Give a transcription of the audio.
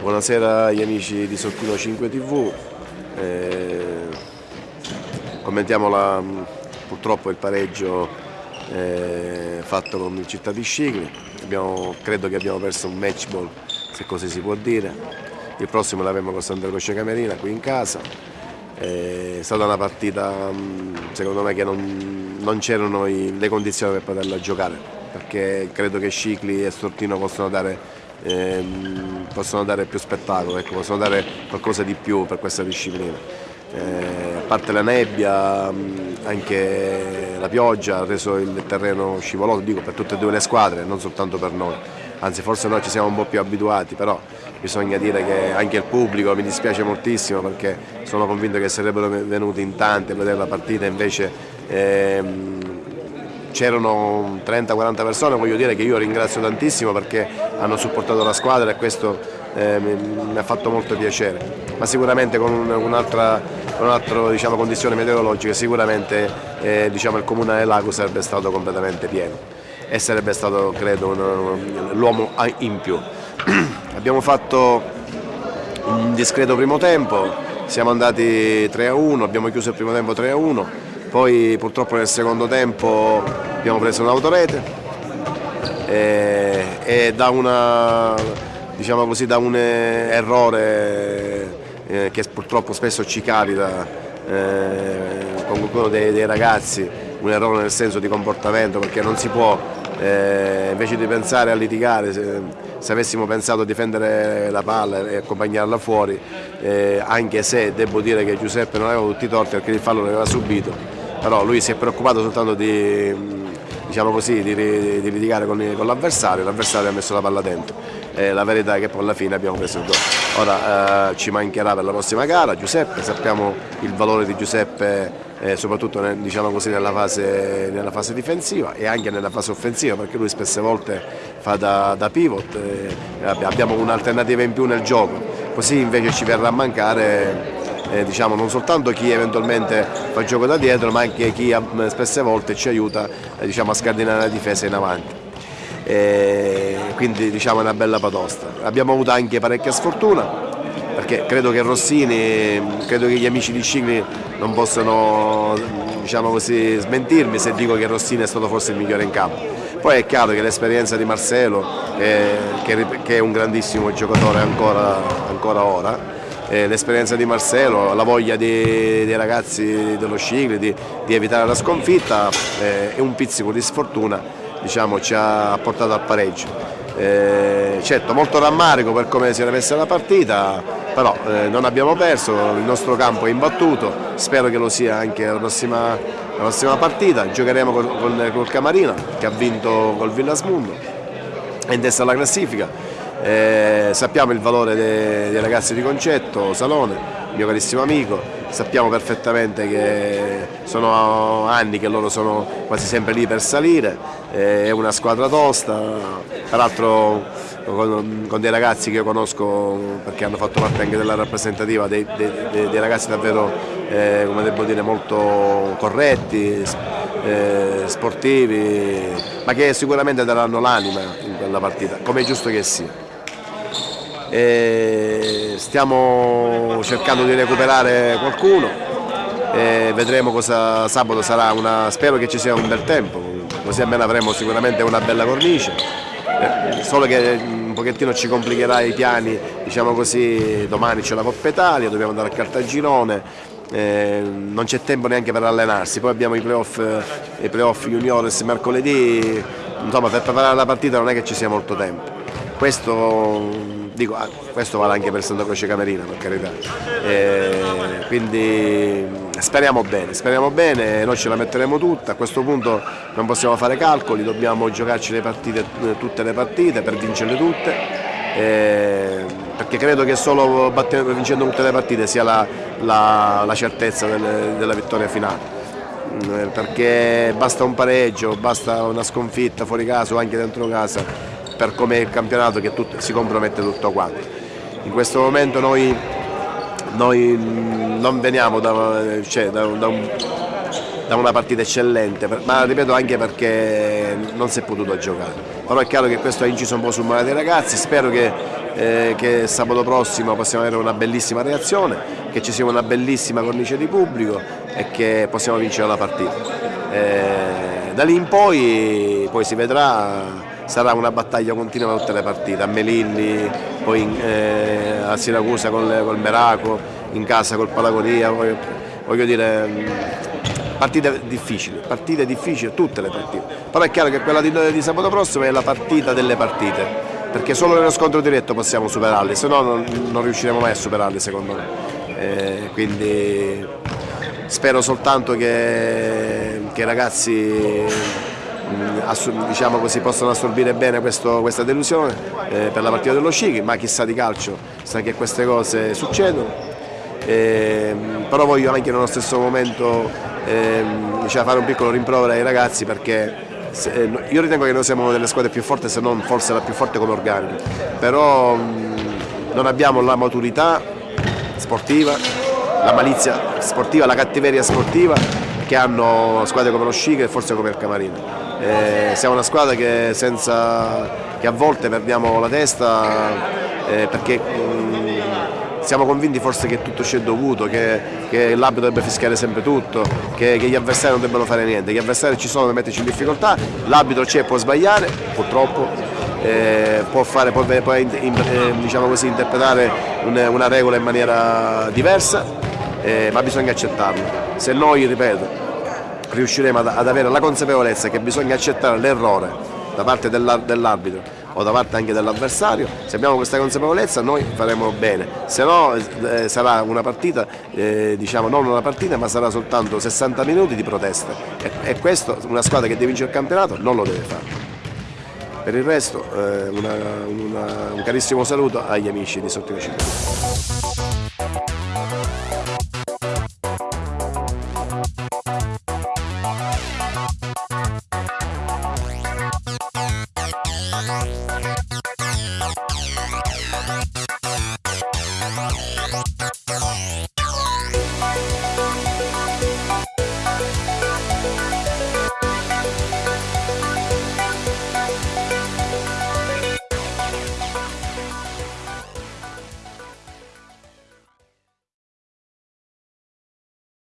Buonasera agli amici di Sottino 5 TV. Eh, commentiamo la, purtroppo il pareggio eh, fatto con il Città di Scicli. Abbiamo, credo che abbiamo perso un match ball, se così si può dire. Il prossimo l'avremo con Santa Croce Camerina qui in casa. Eh, è stata una partita secondo me che non, non c'erano le condizioni per poterla giocare perché credo che Scicli e Stortino possono dare ehm, possono dare più spettacolo, ecco, possono dare qualcosa di più per questa disciplina. Eh, a parte la nebbia, anche la pioggia ha reso il terreno scivoloso, dico per tutte e due le squadre, non soltanto per noi. Anzi forse noi ci siamo un po' più abituati, però bisogna dire che anche il pubblico mi dispiace moltissimo perché sono convinto che sarebbero venuti in tanti a vedere la partita, invece ehm, c'erano 30-40 persone, voglio dire che io ringrazio tantissimo perché hanno supportato la squadra e questo eh, mi, ha fatto molto piacere, ma sicuramente con un'altra un diciamo, condizione meteorologica sicuramente eh, diciamo, il comune del lago sarebbe stato completamente pieno e sarebbe stato credo l'uomo in più. Abbiamo fatto un discreto primo tempo, siamo andati 3 a 1, abbiamo chiuso il primo tempo 3 a 1 poi purtroppo nel secondo tempo abbiamo preso un'autorete e, e, da, una, diciamo così, da un errore eh, che purtroppo spesso ci capita eh, con qualcuno dei, dei, ragazzi, un errore nel senso di comportamento perché non si può, eh, invece di pensare a litigare, se, se, avessimo pensato a difendere la palla e accompagnarla fuori, eh, anche se devo dire che Giuseppe non aveva tutti i torti perché il fallo l'aveva subito, però lui si è preoccupato soltanto di, diciamo così, di, di litigare con, con l'avversario, l'avversario ha messo la palla dentro. E la verità è che poi alla fine abbiamo preso il gol. Ora eh, ci mancherà per la prossima gara Giuseppe, sappiamo il valore di Giuseppe eh, soprattutto nel, diciamo così, nella, fase, nella, fase, difensiva e anche nella fase offensiva perché lui spesse volte fa da, da pivot, eh, abbiamo un'alternativa in più nel gioco, così invece ci verrà a mancare eh, diciamo, non soltanto chi eventualmente fa il gioco da dietro ma anche chi spesse volte ci aiuta eh, diciamo, a scardinare la difesa in avanti. E quindi diciamo, è una bella patosta. Abbiamo avuto anche parecchia sfortuna perché credo che Rossini, credo che gli amici di Scigli non possano diciamo così, smentirmi se dico che Rossini è stato forse il migliore in campo. Poi è chiaro che l'esperienza di Marcelo, eh, che, che, è un grandissimo giocatore ancora, ancora ora, eh, l'esperienza di Marcelo, la voglia dei, dei ragazzi dello Scigli di, di, evitare la sconfitta eh, e un pizzico di sfortuna diciamo, ci ha portato al pareggio. Eh, certo molto rammarico per come si era messa la partita però eh, non abbiamo perso, il nostro campo è imbattuto, spero che lo sia anche la prossima, la prossima partita, giocheremo col, col, col Camarina che ha vinto col Villasmundo, è in testa alla classifica, eh, sappiamo il valore dei, dei, ragazzi di Concetto, Salone, mio carissimo amico, sappiamo perfettamente che sono anni che loro sono quasi sempre lì per salire, eh, è una squadra tosta, peraltro con, con, dei ragazzi che io conosco perché hanno fatto parte anche della rappresentativa, dei, dei, dei ragazzi davvero eh, come devo dire, molto corretti, eh, sportivi, ma che sicuramente daranno l'anima in quella partita, come è giusto che sia stiamo cercando di recuperare qualcuno e vedremo cosa sabato sarà una, spero che ci sia un bel tempo così almeno avremo sicuramente una bella cornice. Eh, solo che un pochettino ci complicherà i piani diciamo così domani c'è la Coppa Italia dobbiamo andare a Cartagirone eh, non c'è tempo neanche per allenarsi poi abbiamo i playoff, i playoff juniores mercoledì insomma per preparare la partita non è che ci sia molto tempo questo Dico, ah, questo vale anche per Santa Croce Camerina, per carità. E quindi speriamo bene, speriamo bene, noi ce la metteremo tutta, a questo punto non possiamo fare calcoli, dobbiamo giocarci le partite, tutte le partite per vincerle tutte. E perché credo che solo vincendo tutte le partite sia la, la, la certezza delle, della vittoria finale perché basta un pareggio, basta una sconfitta fuori casa o anche dentro casa per come è il campionato che tutto, si compromette tutto quanto. In questo momento noi noi non veniamo da, cioè, da, da, un, da, una partita eccellente, ma ripeto anche perché non si è potuto giocare. Però è chiaro che questo ha inciso un po' sul male dei ragazzi, spero che, eh, che sabato prossimo possiamo avere una bellissima reazione, che ci sia una bellissima cornice di pubblico e che possiamo vincere la partita. Eh, da lì in poi, poi si vedrà sarà una battaglia continua per tutte le partite, a Melilli, poi in, eh, a Siracusa col, col Meraco, in casa col Palagonia, voglio, voglio dire mm, partite difficili, partite difficili, tutte le partite, però è chiaro che quella di, di sabato prossimo è la partita delle partite, perché solo nello scontro diretto possiamo superarli, se no non, non riusciremo mai a superarli secondo me. Eh, quindi spero soltanto che, che i ragazzi diciamo così, possono assorbire bene questo, questa delusione eh, per la partita dello Scicchi, ma chissà di calcio sa che queste cose succedono. Eh, però voglio anche nello stesso momento eh, diciamo, fare un piccolo rimprovero ai ragazzi perché se, eh, io ritengo che noi siamo una delle squadre più forti se non forse la più forte come organico però mh, non abbiamo la maturità sportiva la malizia sportiva, la cattiveria sportiva che hanno squadre come lo Scicchi e forse come il Camarino eh, siamo una squadra che, senza, che, a volte perdiamo la testa eh, perché mh, mm, siamo convinti forse che tutto ci è dovuto, che, che l'arbitro dovrebbe fischiare sempre tutto, che, che, gli avversari non debbano fare niente, gli avversari ci sono per metterci in difficoltà, l'arbitro c'è può sbagliare, purtroppo, eh, può, fare, può, può in, eh, diciamo così, interpretare una, una, regola in maniera diversa, eh, ma bisogna accettarlo. Se noi, ripeto, riusciremo ad, avere la consapevolezza che bisogna accettare l'errore da parte dell'arbitro o da parte anche dell'avversario, se abbiamo questa consapevolezza noi faremo bene, se no eh, sarà una partita, eh, diciamo non una partita ma sarà soltanto 60 minuti di protesta e, e questo una squadra che deve vincere il campionato non lo deve fare. Per il resto eh, una, una, un carissimo saluto agli amici di Sottile Città.